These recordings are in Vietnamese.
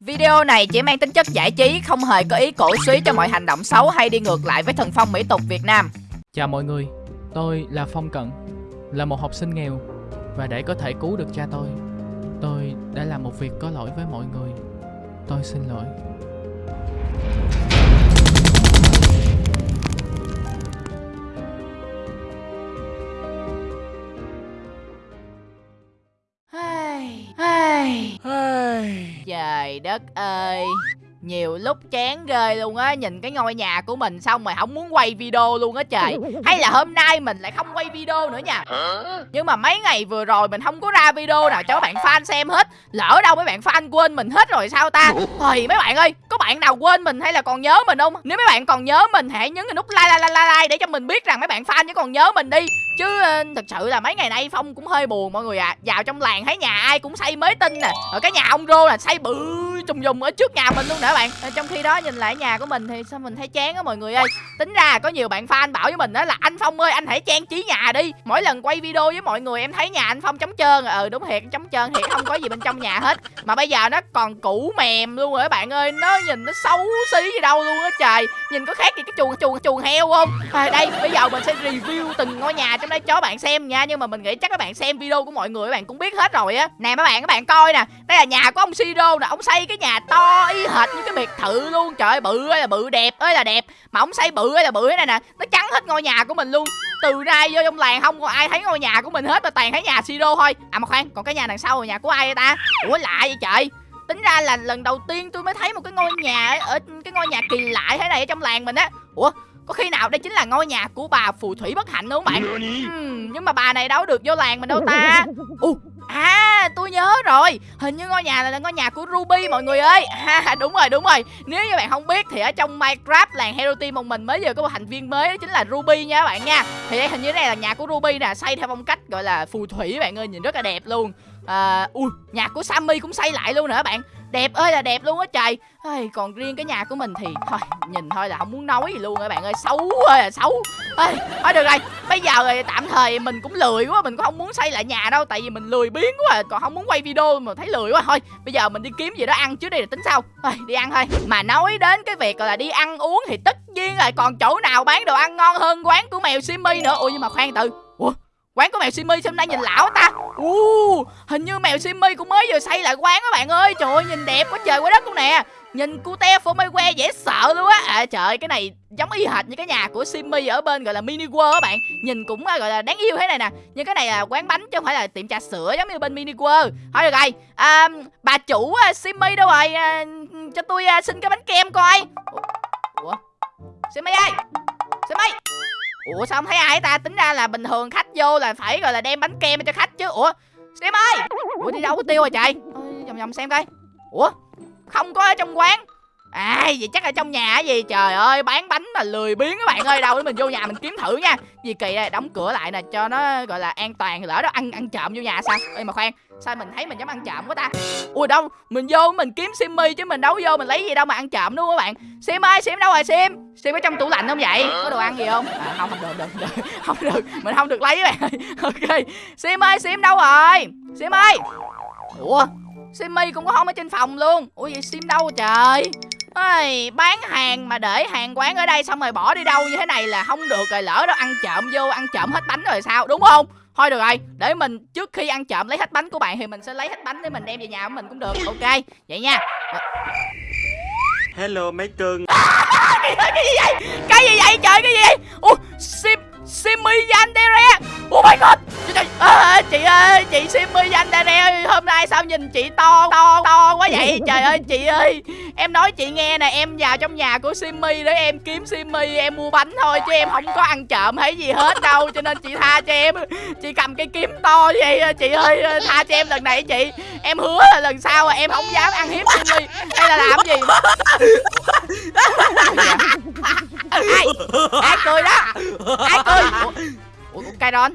Video này chỉ mang tính chất giải trí, không hề có ý cổ suý cho mọi hành động xấu hay đi ngược lại với thần phong mỹ tục Việt Nam. Chào mọi người, tôi là Phong Cận, là một học sinh nghèo và để có thể cứu được cha tôi, tôi đã làm một việc có lỗi với mọi người. Tôi xin lỗi. Trời đất ơi nhiều lúc chán ghê luôn á Nhìn cái ngôi nhà của mình xong rồi không muốn quay video luôn á trời. Hay là hôm nay mình lại không quay video nữa nha. Nhưng mà mấy ngày vừa rồi mình không có ra video nào cho các bạn fan xem hết. Lỡ đâu mấy bạn fan quên mình hết rồi sao ta? Thôi mấy bạn ơi Có bạn nào quên mình hay là còn nhớ mình không? Nếu mấy bạn còn nhớ mình hãy nhấn cái nút like like like like Để cho mình biết rằng mấy bạn fan chứ còn nhớ mình đi. Chứ uh, thật sự là mấy ngày nay Phong cũng hơi buồn mọi người ạ. À. Vào trong làng thấy nhà ai cũng xây mới tinh nè. Ở cái nhà ông Rô là xây bự trùng dùng ở trước nhà mình luôn nè bạn. À, Trong khi đó nhìn lại nhà của mình thì sao mình thấy chán á mọi người ơi. Tính ra có nhiều bạn fan bảo với mình đó là Anh Phong ơi anh hãy trang trí nhà đi. Mỗi lần quay video với mọi người em thấy nhà anh Phong trống trơn. Ừ đúng thiệt trống trơn thiệt không có gì bên trong nhà hết. Mà bây giờ nó còn cũ mềm luôn rồi các bạn ơi Nó nhìn nó xấu xí gì đâu luôn á trời. Nhìn có khác gì cái chuồng chuồng chuồng heo không? À, Đây bây giờ mình sẽ review từng ngôi nhà trong đây cho bạn xem nha. Nhưng mà mình nghĩ chắc các bạn xem video của mọi người các bạn cũng biết hết rồi á. Nè mấy bạn các bạn coi nè. Đây là nhà của ông Siro nè Ông xây cái nhà to y hệt như cái biệt thự luôn. Trời ơi bự ơi là bự đẹp ơi là đẹp. Mà ông xây bự ơi là bự thế này nè Nó trắng hết ngôi nhà của mình luôn. Từ nay vô trong làng không có ai thấy ngôi nhà của mình hết Mà toàn thấy nhà Siro thôi. À mà khoan còn cái nhà đằng sau là nhà của ai vậy ta? Ủa lạ vậy trời. Tính ra là lần đầu tiên tôi mới thấy một cái ngôi nhà Ở cái ngôi nhà kỳ lạ thế này ở trong làng mình á. Ủa có khi nào đây chính là ngôi nhà của bà phù thủy bất hạnh đúng không bạn? Uhm, Nhưng mà bà này đâu được vô làng mình đâu ta. Uh, À tôi nhớ rồi. Hình như ngôi nhà này là ngôi nhà của Ruby mọi người ơi. À, Đúng rồi đúng rồi. Nếu như bạn không biết thì ở trong Minecraft làng Hero Team một mình mới vừa có một thành viên mới đó chính là Ruby nha các bạn nha. Thì đây hình như đây là nhà của Ruby nè Xây theo phong cách gọi là phù thủy bạn ơi Nhìn rất là đẹp luôn. À, Ui nhà của Sammy cũng xây lại luôn nữa bạn? Đẹp ơi là đẹp luôn á trời Ai, còn riêng cái nhà của mình thì thôi nhìn thôi là không muốn nói gì luôn các bạn ơi xấu ơi là xấu. Ai, thôi được rồi bây giờ rồi tạm thời mình cũng lười quá mình cũng không muốn xây lại nhà đâu tại vì mình lười biến quá à, còn không muốn quay video mà thấy lười quá. Thôi bây giờ mình đi kiếm gì đó ăn trước đi rồi tính sau. Ai, đi ăn thôi. Mà nói đến cái việc là đi ăn uống thì tất nhiên là còn chỗ nào bán đồ ăn ngon hơn quán của mèo simi nữa. Ui nhưng mà khoan từ. Ủa quán của mèo Simmy sao hôm nay nhìn lão ta? Uh, hình như mèo Simmy cũng mới vừa xây lại quán các bạn ơi. Trời ơi nhìn đẹp quá trời quá đất luôn nè. Nhìn cute phô mây que dễ sợ luôn á. À trời ơi cái này giống y hệt như cái nhà của Simmy ở bên gọi là mini world các bạn. Nhìn cũng à, gọi là đáng yêu thế này nè. Nhưng cái này là quán bánh chứ không phải là tiệm trà sữa giống như bên mini world. Thôi được rồi. À, bà chủ à, Simmy đâu rồi? À, cho tôi à, xin cái bánh kem coi. Ủa? Simmy ơi! Simmy Ủa, sao không thấy ai ta? Tính ra là bình thường khách vô là phải, gọi là, đem bánh kem cho khách chứ. Ủa Xem ơi! Ủa, đi đâu có tiêu rồi trời? Vòng vòng xem coi. Ủa, Không có ở trong quán. À vậy chắc là trong nhà gì? Trời ơi bán bánh mà lười biếng các bạn ơi. Đâu để mình vô nhà mình kiếm thử nha. Gì kỳ đây? Đóng cửa lại nè cho nó gọi là an toàn Lỡ đó ăn ăn trộm vô nhà sao? Ê mà khoan Sao mình thấy mình dám ăn trộm quá ta? Ui đâu Mình vô mình kiếm Simmy chứ mình đâu vô mình lấy gì đâu mà ăn trộm đúng không các bạn? Sim ơi Sim đâu rồi Sim? Sim ở trong tủ lạnh không vậy? Có đồ ăn gì không? À, Không không được, được, được. Không được Mình không được lấy các bạn Ok. Sim ơi Sim đâu rồi? Sim ơi. Ủa? Simmy cũng có không ở trên phòng luôn. Ui vậy Sim đâu trời? Ôi, bán hàng mà để hàng quán ở đây xong rồi bỏ đi đâu như thế này là không được rồi lỡ đó ăn trộm vô ăn trộm hết bánh rồi sao đúng không? Thôi được rồi để mình trước khi ăn trộm lấy hết bánh của bạn thì mình sẽ lấy hết bánh để mình đem về nhà của mình cũng được ok vậy nha. Hello mấy cưng. Cái gì vậy? Cái gì vậy? Trời cái gì vậy? Ủa sim Simmy Yandere. Oh my god. À, Chị ơi Chị Simmy Yandere Hôm nay sao nhìn chị to To to quá vậy? Trời ơi chị ơi. Em nói chị nghe nè Em vào trong nhà của Simmy Để em kiếm Simmy Em mua bánh thôi Chứ em không có ăn trộm hay gì hết đâu Cho nên chị tha cho em. Chị cầm cái kiếm to vậy Chị ơi tha cho em lần này chị. Em hứa là lần sau em không dám ăn hiếp Simmy Hay là làm gì ai? Ai cười đó? Ai cười? Ủa, ủa cây đòn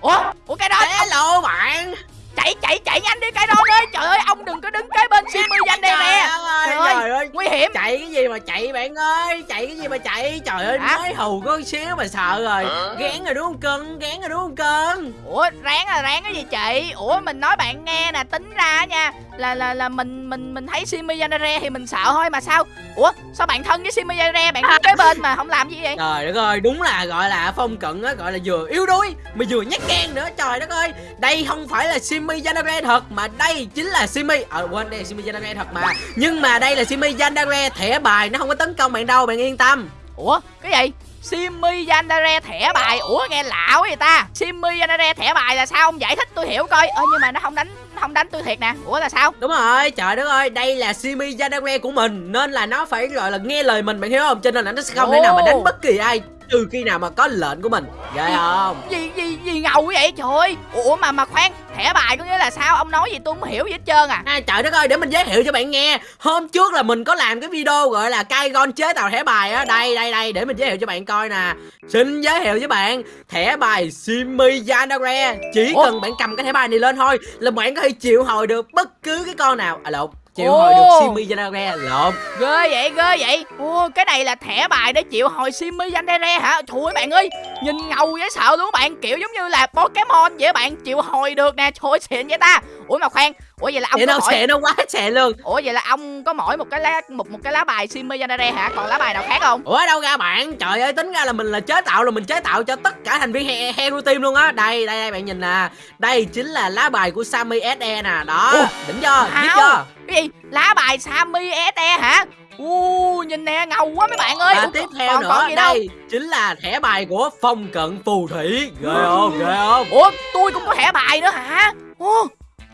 ủa ủa cây đòn hello bạn. Chạy chạy chạy nhanh đi cây đòn ơi. Trời ơi ông đừng có đứng kế bên simmy danh đây nè. trời ơi, nguy hiểm. Chạy cái gì mà chạy bạn ơi? Chạy cái gì mà chạy? Trời ơi Hả? mới hù có xíu mà sợ rồi. Gán rồi đúng không cưng gán rồi đúng không cưng ủa ráng là ráng cái gì chị? Ủa mình nói bạn nghe nè tính ra nha là là là mình mình mình thấy Simi Yanare thì mình sợ thôi mà sao ủa sao bạn thân với Simi Yanare bạn kế bên mà không làm gì vậy? Trời đất ơi đúng là gọi là phong cận á gọi là vừa yếu đuối mà vừa nhát gan nữa. Trời đất ơi đây không phải là Simi Yanare thật mà đây chính là Simi. Ờ quên đây là Simi Yanare thật mà. Nhưng mà đây là Simi Yanare thẻ bài nó không có tấn công bạn đâu bạn yên tâm. Ủa cái gì Simi Yanare thẻ bài. Ủa nghe lạ quá vậy ta. Simi Yanare thẻ bài là sao? Ông giải thích tôi hiểu coi. Ơ nhưng mà nó không đánh không đánh tôi thiệt nè. Ủa là sao? Đúng rồi, trời đất ơi, đây là Simi Yanare của mình Nên là nó phải gọi là nghe lời mình, bạn hiểu không? Cho nên là nó sẽ không thể nào mà đánh bất kỳ ai Trừ khi nào mà có lệnh của mình Ghê không? Gì gì gì ngầu vậy trời? Ơi Ủa mà mà khoan thẻ bài có nghĩa là sao? Ông nói gì tôi không hiểu gì hết trơn à. À, trời đất ơi, để mình giới thiệu cho bạn nghe. Hôm trước là mình có làm cái video gọi là cai gon chế tạo thẻ bài á. Đây, đây, đây, để mình giới thiệu cho bạn coi nè. Xin giới thiệu với bạn Thẻ bài Simi Yanare Chỉ Ủa? cần bạn cầm cái thẻ bài này lên thôi Là bạn có thể triệu hồi được bất cứ cái con nào. À lộn, triệu Ồ. hồi được Simi Yanare Lộn. Ghê vậy ghê vậy. Ủa cái này là thẻ bài để chịu hồi Simi Yanare hả? Trời ơi bạn ơi Nhìn ngầu dễ sợ luôn bạn. Kiểu giống như là Pokemon vậy bạn Chịu hồi được nè. Trời ơi xịn vậy ta. Ủa mà khoan Ủa vậy là ông đâu, mỗi đâu quá xẹ luôn Ủa vậy là ông có mỗi một cái lá một một cái lá bài Simi Yanare hả? Còn lá bài nào khác không? Ủa đâu ra bạn. Trời ơi tính ra là mình là chế tạo là mình chế tạo cho tất cả thành viên he Hero Team luôn á. Đây đây đây bạn nhìn nè. Đây chính là lá bài của Sammy SE nè. Đó Ủa? đỉnh chưa? Biết chưa? Cái gì? Lá bài Sammy SE hả? U nhìn nè ngầu quá mấy bạn ơi. Và Ủa, tiếp theo còn, nữa còn gì đâu? đây chính là thẻ bài của phong cận phù thủy. Ghê không? Ghê không? Ủa tôi cũng có thẻ bài nữa hả? Ủa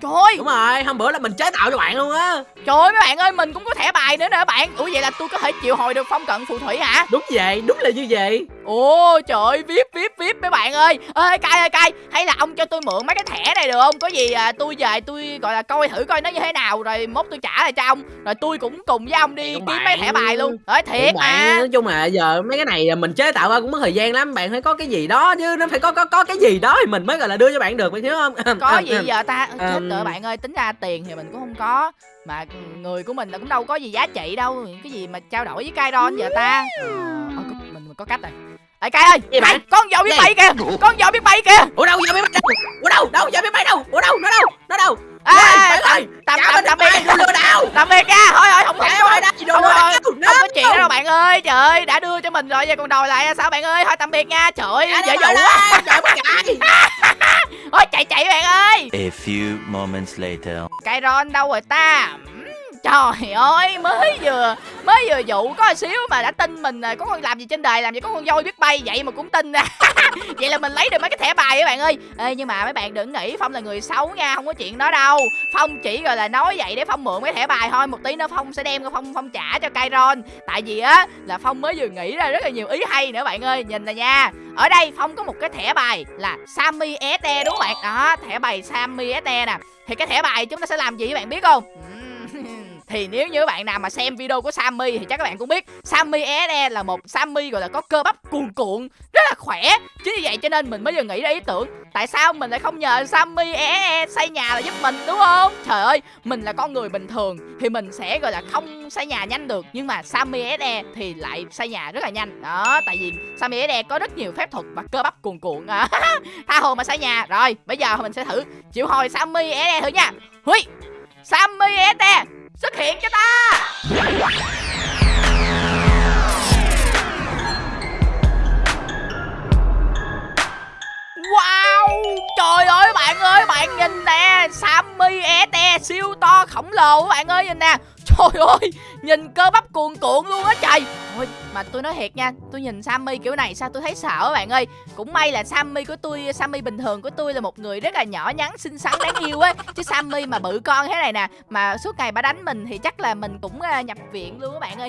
Trời! Ơi, Đúng rồi hôm bữa là mình chế tạo cho bạn luôn á. Trời ơi mấy bạn ơi mình cũng có thẻ bài nữa nè bạn. Ủa vậy là tôi có thể chịu hồi được phong cận phù thủy hả? Đúng vậy đúng là như vậy. Ồ trời ơi vip vip vip mấy bạn ơi. Ơi cay ơi cay hay là ông cho tôi mượn mấy cái thẻ này được không? Có gì à, tôi về tôi gọi là coi thử coi nó như thế nào rồi mốt tôi trả lại cho ông. Rồi tôi cũng cùng với ông đi kiếm mấy thẻ bài luôn. nói thiệt mà. Nói chung là giờ mấy cái này mình chế tạo ra cũng mất thời gian lắm. Bạn phải có cái gì đó chứ nó phải có có có cái gì đó thì mình mới gọi là đưa cho bạn được bạn hiểu không? Có gì giờ ta? Chết Ừm. rồi bạn ơi tính ra tiền thì mình cũng không có mà người của mình là cũng đâu có gì giá trị đâu cái gì mà trao đổi với Kairon giờ ta. Ờ, ờ, mình, mình có cách rồi. Ê Kai ơi! Gì? Kai, con dò biết Gì? bay kìa! Con dò biết bay kìa! Ủa đâu giờ biết bay đâu? Ủa đâu đâu giờ biết bay đâu? Ủa đâu nó đâu? Nó đâu? Ê, ơi! tạm tạm tạm biệt đồ lừa đảo tạm biệt nha. Thôi thôi không không ơi đây đồ Ông lừa ơi, đảo không có chuyện đó đâu bạn ơi. Trời ơi đã đưa cho mình rồi giờ còn đòi lại sao bạn ơi? Thôi tạm biệt nha. Trời ơi dễ dụ quá A few moments later. Kairon đâu rồi ta Trời ơi mới vừa mới vừa dụ có một xíu mà đã tin mình rồi có con làm gì trên đời làm gì có con voi biết bay vậy mà cũng tin à. vậy là mình lấy được mấy cái thẻ bài các bạn ơi. Ê, nhưng mà mấy bạn đừng nghĩ phong là người xấu nha không có chuyện đó đâu. Phong chỉ gọi là nói vậy để phong mượn cái thẻ bài thôi. Một tí nữa phong sẽ đem phong phong trả cho Kairon tại vì á là phong mới vừa nghĩ ra rất là nhiều ý hay nữa bạn ơi. Nhìn nè nha ở đây phong có một cái thẻ bài là Sammy SE đúng không bạn? Đó thẻ bài Sammy SE nè. Thì cái thẻ bài chúng ta sẽ làm gì các bạn biết không? Thì nếu như các bạn nào mà xem video của Sammy thì chắc các bạn cũng biết Sammy SE là một Sammy gọi là có cơ bắp cuồn cuộn rất là khỏe. Chính vì vậy cho nên mình mới vừa nghĩ ra ý tưởng tại sao mình lại không nhờ Sammy SE xây nhà là giúp mình đúng không? Trời ơi mình là con người bình thường thì mình sẽ gọi là không xây nhà nhanh được nhưng mà Sammy SE thì lại xây nhà rất là nhanh. Đó tại vì Sammy SE có rất nhiều phép thuật và cơ bắp cuồn cuộn. À, tha hồ mà xây nhà. Rồi bây giờ mình sẽ thử. Chịu hồi Sammy SE thử nha. Hui Sammy SE xuất hiện cho ta. Wow, Trời ơi, bạn ơi, bạn nhìn nè, Sammy SE siêu to khổng lồ bạn ơi, nhìn nè. Trời ơi Nhìn cơ bắp cuồn cuộn luôn á trời. Ôi mà tôi nói thiệt nha Tôi nhìn Sammy kiểu này sao tôi thấy sợ bạn ơi. Cũng may là Sammy của tôi Sammy bình thường của tôi là một người rất là nhỏ nhắn xinh xắn đáng yêu á. Chứ Sammy mà bự con thế này nè Mà suốt ngày bà đánh mình thì chắc là mình cũng à, nhập viện luôn á bạn ơi.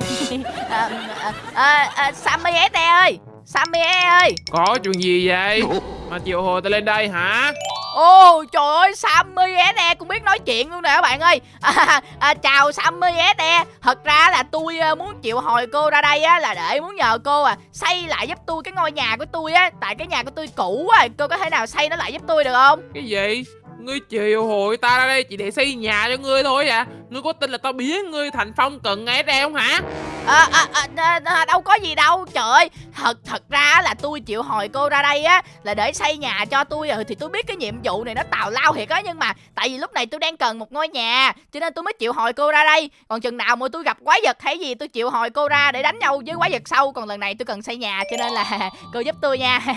À, à, à, à, Sammy SE ơi Sammy SE ơi. Có chuyện gì vậy? Mà chiều hồi tôi lên đây hả? Ồ trời ơi Sammy SE cũng biết nói chuyện luôn nè các bạn ơi à, à, Chào Sammy SE Thật ra là tôi à, muốn chịu hồi cô ra đây á Là để muốn nhờ cô à Xây lại giúp tôi cái ngôi nhà của tôi á Tại cái nhà của tôi cũ á Cô có thể nào xây nó lại giúp tôi được không Cái gì? Ngươi chiều hồi ta ra đây chỉ để xây nhà cho ngươi thôi à? Ngươi có tin là tao biến ngươi thành phong cận SE không hả? À, à, à, à, à, đâu có gì đâu trời ơi. Thật thật ra là tôi chịu hồi cô ra đây á là để xây nhà cho tôi rồi thì tôi biết cái nhiệm vụ này nó tào lao thiệt á nhưng mà tại vì lúc này tôi đang cần một ngôi nhà cho nên tôi mới chịu hồi cô ra đây. Còn chừng nào mà tôi gặp quái vật hay gì tôi chịu hồi cô ra để đánh nhau với quái vật sau. Còn lần này tôi cần xây nhà cho nên là cô giúp tôi nha.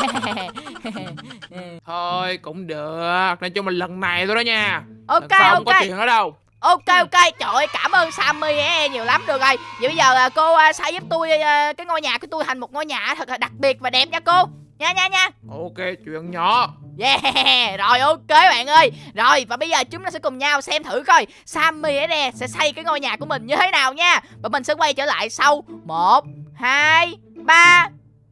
Thôi cũng được Nói chung là lần này thôi đó nha. Ok Lần sau không ok. có chuyện ở đâu ok ok. Trời ơi cảm ơn sammy e nhiều lắm. Được rồi. Vậy bây giờ à, cô à, xây giúp tôi à, cái ngôi nhà của tôi thành một ngôi nhà thật là đặc biệt và đẹp nha cô. Nha nha nha. Ok chuyện nhỏ. Yeah, rồi ok bạn ơi. Rồi và bây giờ chúng ta sẽ cùng nhau xem thử coi Sammy ở đây sẽ xây cái ngôi nhà của mình như thế nào nha. Và mình sẽ quay trở lại sau. Một hai ba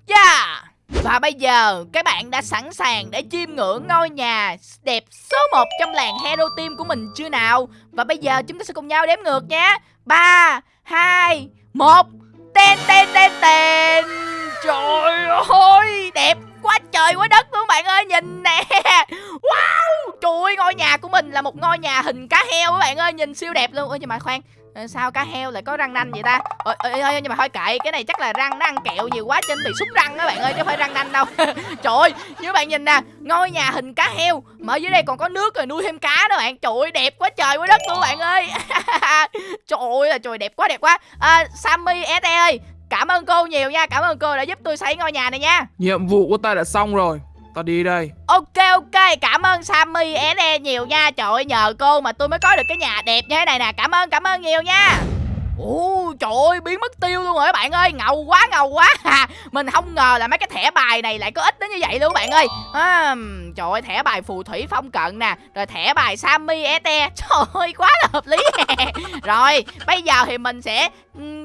Yeah và bây giờ các bạn đã sẵn sàng để chiêm ngưỡng ngôi nhà đẹp số 1 trong làng Hero Team của mình chưa nào? Và bây giờ chúng ta sẽ cùng nhau đếm ngược nhé. 3, 2, 1 Tên tên tên tên Trời ơi đẹp quá trời quá đất luôn bạn ơi nhìn nè. Wow Trời ơi ngôi nhà của mình là một ngôi nhà hình cá heo các bạn ơi nhìn siêu đẹp luôn. Ôi nhưng mà khoan Ờ, sao cá heo lại có răng nanh vậy ta? Ôi, nhưng mà thôi kệ cái này chắc là răng nó ăn kẹo nhiều quá trên bị súng răng các bạn ơi chứ không phải răng nanh đâu. Trời ơi như bạn nhìn nè Ngôi nhà hình cá heo Mà ở dưới đây còn có nước rồi nuôi thêm cá đó bạn. Trời ơi đẹp quá trời quá đất luôn bạn ơi. Trời ơi là trời đẹp quá đẹp quá. À, Sammy SE ơi Cảm ơn cô nhiều nha Cảm ơn cô đã giúp tôi xây ngôi nhà này nha. Nhiệm vụ của ta đã xong rồi. Tao đi đây. Ok ok, cảm ơn Sammy SE nhiều nha. Trời ơi, nhờ cô mà tôi mới có được cái nhà đẹp như thế này nè. Cảm ơn cảm ơn nhiều nha. Ồ trời ơi biến mất tiêu luôn rồi các bạn ơi? Ngầu quá ngầu quá. Mình không ngờ là mấy cái thẻ bài này lại có ích đến như vậy luôn các bạn ơi. À, Trời ơi thẻ bài phù thủy phong cận nè Rồi thẻ bài Sammy Ete Trời ơi quá là hợp lý Rồi bây giờ thì mình sẽ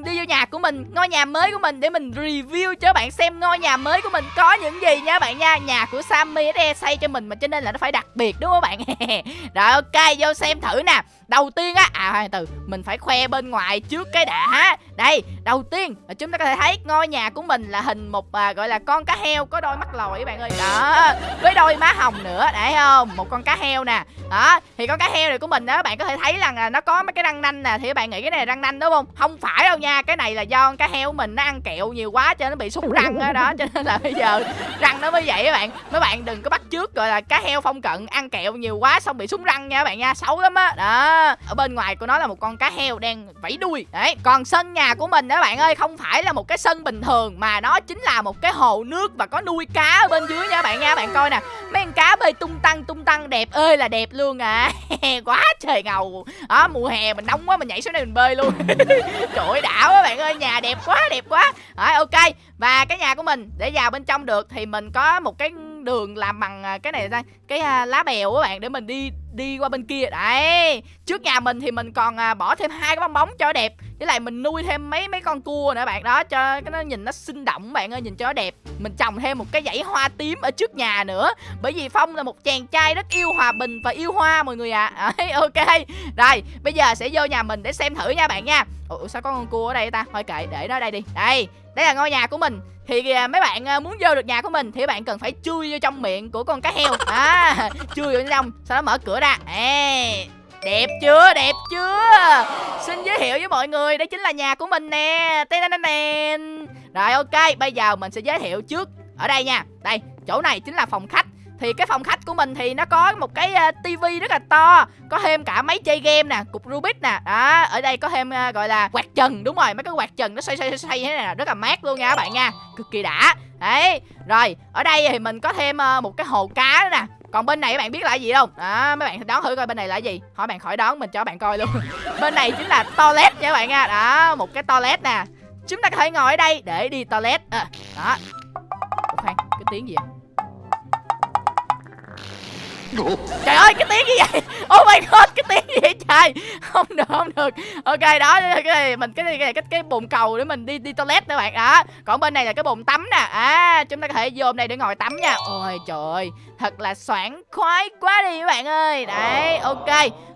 đi vô nhà của mình Ngôi nhà mới của mình để mình review cho các bạn xem ngôi nhà mới của mình có những gì nha các bạn nha. Nhà của Sammy Ete xây cho mình mà cho nên là nó phải đặc biệt đúng không các bạn? Rồi ok vô xem thử nè. Đầu tiên á À khoan từ Mình phải khoe bên ngoài trước cái đã. Đây Đầu tiên là chúng ta có thể thấy ngôi nhà của mình là hình một à, gọi là con cá heo có đôi mắt lồi các bạn ơi. Đó Với đôi má hồng nữa Đấy không? Một con cá heo nè. Đó Thì con cá heo này của mình đó các bạn có thể thấy rằng là nó có mấy cái răng nanh nè Thì các bạn nghĩ cái này là răng nanh đúng không? Không phải đâu nha Cái này là do con cá heo của mình nó ăn kẹo nhiều quá cho nó bị sút răng đó, đó Cho nên là bây giờ răng nó mới vậy các bạn. Mấy bạn đừng có bắt trước gọi là cá heo phong cận ăn kẹo nhiều quá xong bị súng răng nha các bạn nha Xấu lắm á. Đó ở bên ngoài của nó là một con cá heo đang vẫy đuôi. Đấy, còn sân nhà của mình đó các bạn ơi, không phải là một cái sân bình thường, mà nó chính là một cái hồ nước và có nuôi cá ở bên dưới nha bạn nha. Bạn coi nè, mấy con cá bơi tung tăng tung tăng, đẹp ơi là đẹp luôn à. Quá trời ngầu. Đó, mùa hè mình nóng quá, mình nhảy xuống đây mình bơi luôn. Trời ơi đảo á bạn ơi, nhà đẹp quá đẹp quá. Rồi, ok, và cái nhà của mình, để vào bên trong được thì mình có một cái đường làm bằng à, cái này ra cái à, lá bèo các bạn để mình đi đi qua bên kia. Đấy trước nhà mình thì mình còn à, bỏ thêm hai cái bong bóng cho đẹp với lại mình nuôi thêm mấy mấy con cua nữa bạn. Đó cho cái nó nhìn nó sinh động bạn ơi nhìn cho nó đẹp. Mình trồng thêm một cái dãy hoa tím ở trước nhà nữa bởi vì phong là một chàng trai rất yêu hòa bình và yêu hoa mọi người ạ. À. đấy, ok. Rồi bây giờ sẽ vô nhà mình để xem thử nha bạn nha. Ủa sao có con cua ở đây ta? Thôi kệ để nó ở đây đi. Đây đây là ngôi nhà của mình thì à, mấy bạn à, muốn vô được nhà của mình thì bạn cần phải chui vô trong miệng của con cá heo. À chui vô trong sau đó mở cửa ra. Ê, đẹp chưa? Đẹp chưa? Xin giới thiệu với mọi người đây chính là nhà của mình nè. Tên rồi ok bây giờ mình sẽ giới thiệu trước ở đây nha đây chỗ này chính là phòng khách thì cái phòng khách của mình thì nó có một cái uh, tivi rất là to có thêm cả máy chơi game nè cục rubik nè. Đó ở đây có thêm uh, gọi là quạt trần đúng rồi mấy cái quạt trần nó xoay xoay xoay thế này nè rất là mát luôn nha các bạn nha cực kỳ đã. Đấy rồi ở đây thì mình có thêm uh, một cái hồ cá nữa nè. Còn bên này các bạn biết là gì không? Đó mấy bạn đoán thử coi bên này là gì. Hỏi bạn khỏi đoán mình cho bạn coi luôn. Bên này chính là toilet nha các bạn nha. Đó một cái toilet nè. Chúng ta có thể ngồi ở đây để đi toilet. À, đó. Ủa khoan cái tiếng gì vậy? Trời ơi cái tiếng gì vậy. Oh my god cái tiếng gì vậy trời. Không được không được. Ok đó cái này mình cái này cái cái, cái bồn cầu để mình đi đi toilet các bạn đó. Còn bên này là cái bồn tắm nè. À chúng ta có thể vô đây để ngồi tắm nha. Ôi trời ơi Thật là soảng khoái quá đi các bạn ơi. Đấy ok.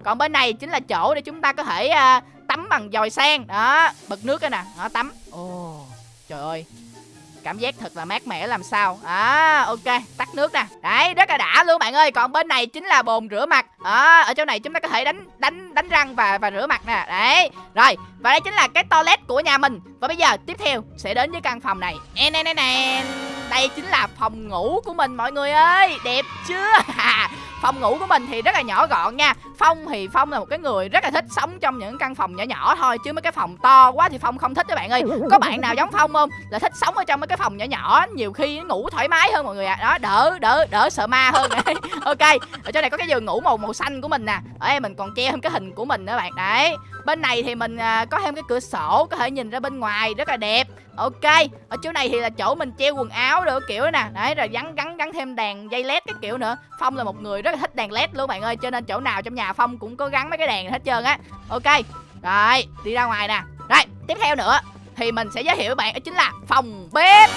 Còn bên này chính là chỗ để chúng ta có thể uh, tắm bằng dòi sen. Đó bật nước cái nè. Đó tắm. Ồ trời. ơi cảm giác thật là mát mẻ làm sao. À ok tắt nước nè. Đấy rất là đã luôn bạn ơi. Còn bên này chính là bồn rửa mặt. À, ở chỗ này chúng ta có thể đánh đánh đánh răng và và rửa mặt nè. Đấy rồi và đây chính là cái toilet của nhà mình. Và bây giờ tiếp theo sẽ đến với căn phòng này. Nè nè nè đây chính là phòng ngủ của mình, mọi người ơi. Đẹp chưa? Phòng ngủ của mình thì rất là nhỏ gọn nha. Phong thì phong là một cái người rất là thích sống trong những căn phòng nhỏ nhỏ thôi, chứ mấy cái phòng to quá thì phong không thích các bạn ơi. Có bạn nào giống phong không? Là thích sống ở trong mấy cái phòng nhỏ nhỏ, nhiều khi nó ngủ thoải mái hơn mọi người ạ. À. đó, đỡ đỡ đỡ sợ ma hơn. Ok, ở chỗ này có cái giường ngủ màu màu xanh của mình nè. Ở đây mình còn treo thêm cái hình của mình nữa bạn. Đấy, bên này thì mình à, có thêm cái cửa sổ có thể nhìn ra bên ngoài, rất là đẹp ok, ở chỗ này thì là chỗ mình treo quần áo được kiểu nè. Đấy, rồi gắn gắn gắn thêm đèn dây led cái kiểu nữa. Phong là một người rất là thích đèn led luôn bạn ơi, cho nên chỗ nào trong nhà phong cũng có gắn mấy cái đèn hết trơn á. Ok, rồi, đi ra ngoài nè. Rồi, tiếp theo nữa thì mình sẽ giới thiệu với bạn đó chính là phòng bếp.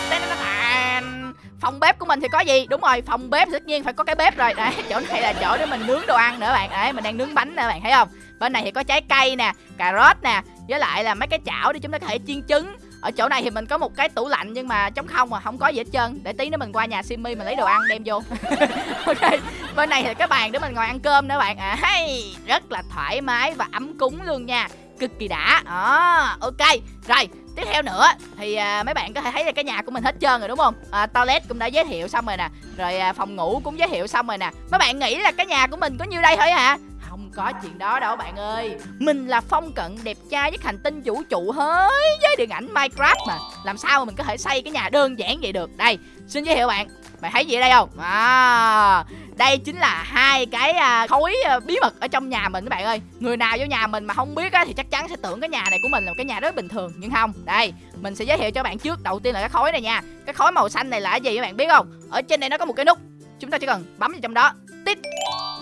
Phòng bếp của mình thì có gì? Đúng rồi, phòng bếp tất nhiên phải có cái bếp rồi. Đấy, chỗ này là chỗ để mình nướng đồ ăn nữa bạn. Đấy, mình đang nướng bánh nữa bạn, thấy không? Bên này thì có trái cây nè, cà rốt nè, với lại là mấy cái chảo để chúng ta có thể chiên trứng ở chỗ này thì mình có một cái tủ lạnh nhưng mà trống không mà không có gì hết trơn. Để tí nữa mình qua nhà Simmy mình lấy đồ ăn đem vô. Ok bên này thì cái bàn để mình ngồi ăn cơm nữa bạn à hay rất là thoải mái và ấm cúng luôn nha. Cực kỳ đã. À, ok rồi tiếp theo nữa thì à, mấy bạn có thể thấy là cái nhà của mình hết trơn rồi đúng không? À, toilet cũng đã giới thiệu xong rồi nè. Rồi à, phòng ngủ cũng giới thiệu xong rồi nè. Mấy bạn nghĩ là cái nhà của mình có nhiêu đây thôi hả? Không có chuyện đó đâu bạn ơi. Mình là phong cận đẹp trai với hành tinh vũ trụ hới với điện ảnh Minecraft mà. Làm sao mà mình có thể xây cái nhà đơn giản vậy được? Đây xin giới thiệu bạn. Bạn thấy gì ở đây không? À, Đây chính là hai cái à, khối à, bí mật ở trong nhà mình các bạn ơi. Người nào vô nhà mình mà không biết á, thì chắc chắn sẽ tưởng cái nhà này của mình là một cái nhà rất bình thường Nhưng không. Đây mình sẽ giới thiệu cho bạn trước. Đầu tiên là cái khối này nha. Cái khối màu xanh này là cái gì các bạn biết không? Ở trên đây nó có một cái nút. Chúng ta chỉ cần bấm vào trong đó. Tít.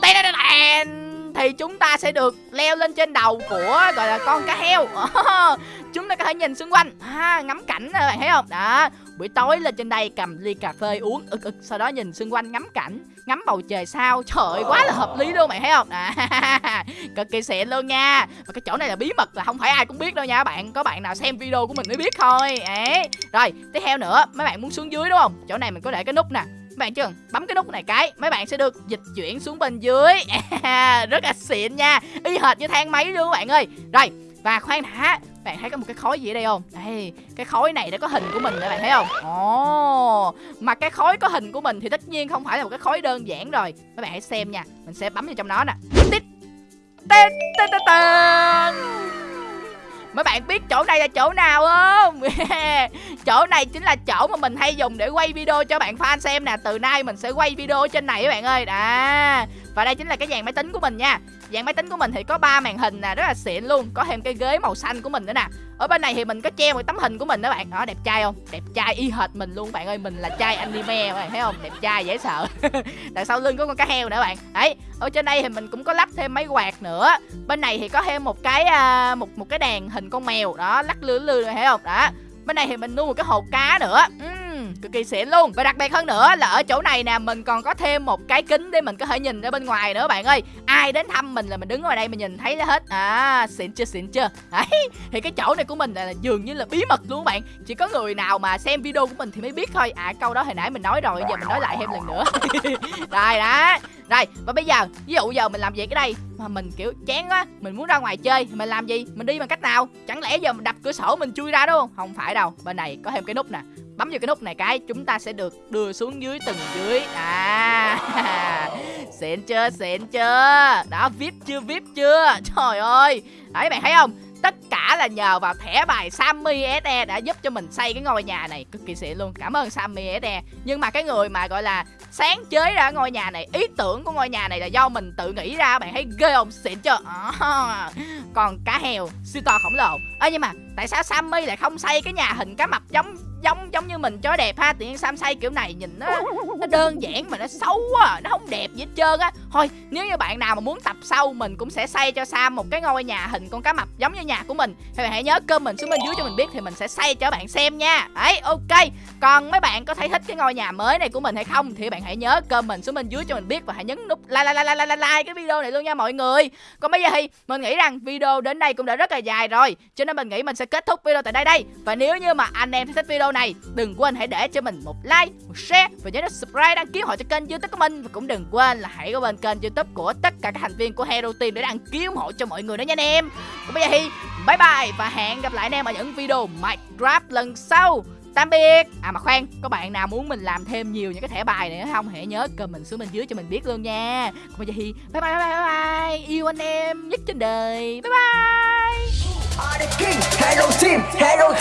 Đây thì chúng ta sẽ được leo lên trên đầu của gọi là con cá heo. Chúng ta có thể nhìn xung quanh à, ngắm cảnh các bạn thấy không? Đó buổi tối lên trên đây cầm ly cà phê uống ực ực sau đó nhìn xung quanh ngắm cảnh ngắm bầu trời sao. Trời quá là hợp lý luôn mày thấy không? À, cực kỳ xịn luôn nha. Và cái chỗ này là bí mật là không phải ai cũng biết đâu nha các bạn có bạn nào xem video của mình mới biết thôi. Ấy rồi tiếp theo nữa mấy bạn muốn xuống dưới đúng không? Chỗ này mình có để cái nút nè các bạn chưa? Bấm cái nút này cái, mấy bạn sẽ được dịch chuyển xuống bên dưới. Rất là xịn nha. Y hệt như thang máy luôn các bạn ơi. Rồi, và khoan đã, bạn thấy có một cái khối gì ở đây không? Đây, cái khối này đã có hình của mình rồi bạn thấy không? Ồ, mà cái khối có hình của mình thì tất nhiên không phải là một cái khối đơn giản rồi. Mấy bạn hãy xem nha, mình sẽ bấm vào trong nó nè. Tít tít tít tít Mấy bạn biết chỗ này là chỗ nào không? chỗ này chính là chỗ mà mình hay dùng để quay video cho bạn fan xem nè. Từ nay mình sẽ quay video trên này các bạn ơi. Đó và đây chính là cái dàn máy tính của mình nha. Dàn máy tính của mình thì có ba màn hình nè Rất là xịn luôn. Có thêm cái ghế màu xanh của mình nữa nè. Ở bên này thì mình có treo một tấm hình của mình đó bạn. Đó đẹp trai không? Đẹp trai y hệt mình luôn. Bạn ơi mình là trai anime các bạn thấy không? Đẹp trai dễ sợ. Đằng sau lưng có con cá heo nữa bạn. Đấy ở trên đây thì mình cũng có lắp thêm máy quạt nữa. Bên này thì có thêm một cái à, một một cái đèn hình con mèo. Đó lắc lư lư thấy không? Đó. Bên này thì mình nuôi một cái hồ cá nữa. Uhm, cực kỳ xịn luôn. Và đặc biệt hơn nữa là ở chỗ này nè mình còn có thêm một cái kính để mình có thể nhìn ra bên ngoài nữa bạn ơi. Ai đến thăm mình là mình đứng ngoài đây mình nhìn thấy hết. À xịn chưa xịn chưa? Đấy thì cái chỗ này của mình là, là dường như là bí mật luôn các bạn. Chỉ có người nào mà xem video của mình thì mới biết thôi. À câu đó hồi nãy mình nói rồi giờ mình nói lại thêm lần nữa. Rồi đó. Rồi và bây giờ ví dụ giờ mình làm gì cái đây mà mình kiểu chán quá mình muốn ra ngoài chơi mình làm gì? Mình đi bằng cách nào? Chẳng lẽ giờ mình đập cửa sổ mình chui ra đúng không? Không phải đâu. Bên này có thêm cái nút nè bấm vào cái nút này cái chúng ta sẽ được đưa xuống dưới tầng dưới. À xịn chưa xịn chưa? Đó vip chưa vip chưa? Trời ơi! Đấy bạn thấy không? Tất cả là nhờ vào thẻ bài Sammy SE đã giúp cho mình xây cái ngôi nhà này. Cực kỳ xịn luôn. Cảm ơn Sammy SE nhưng mà cái người mà gọi là sáng chế ra ngôi nhà này ý tưởng của ngôi nhà này là do mình tự nghĩ ra bạn thấy ghê không? Xịn chưa? À, còn cá heo siêu to khổng lồ. Ơ nhưng mà tại sao Sammy lại không xây cái nhà hình cá mập giống giống giống như mình cho đẹp ha tự nhiên sam say kiểu này nhìn nó nó đơn giản mà nó xấu quá nó không đẹp gì hết trơn á. Thôi nếu như bạn nào mà muốn tập sau mình cũng sẽ xây cho sam một cái ngôi nhà hình con cá mập giống như nhà của mình. Thì bạn hãy nhớ comment xuống bên dưới cho mình biết thì mình sẽ xây cho bạn xem nha. Đấy ok. Còn mấy bạn có thấy thích cái ngôi nhà mới này của mình hay không thì bạn hãy nhớ comment xuống bên dưới cho mình biết và hãy nhấn nút like like like like like, like cái video này luôn nha mọi người. Còn bây giờ thì mình nghĩ rằng video đến đây cũng đã rất là dài rồi cho nên mình nghĩ mình sẽ kết thúc video tại đây đây. Và nếu như mà anh em thích video này đừng quên hãy để cho mình một like một share và nhớ subscribe đăng ký họ cho kênh youtube của mình. Và cũng đừng quên là hãy có bên kênh youtube của tất cả các thành viên của Hero Team để đăng ký ủng hộ cho mọi người nữa nha anh em. Còn bây giờ thì bye bye và hẹn gặp lại anh em ở những video Minecraft lần sau. Tạm biệt. À mà khoan có bạn nào muốn mình làm thêm nhiều những cái thẻ bài này nữa không? Hãy nhớ comment xuống bên dưới cho mình biết luôn nha. Còn bây giờ thì bye bye bye bye, bye, bye. yêu anh em nhất trên đời. Bye bye. Are the king. Hello